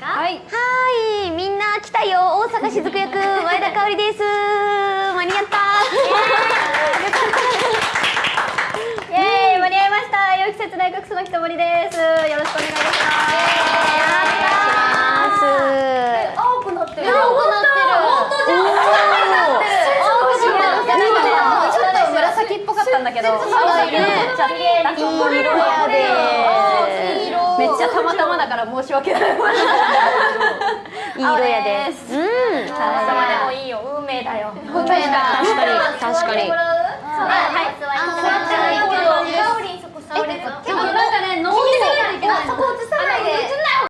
はい。みんな来たよ。大阪しずく役。前田香織です。間に合った。イエーイ。間に合いました。良き節大学の木森です。よろしくお願いします。青くなってる。青くなってる。本当じゃん。ちょっと紫っぽかったんだけどちゃたまたまだから申し訳ない。いい色やで。すうん。たまたまでもいいよ。運命だよ。運命だ。確かに。確かに。はい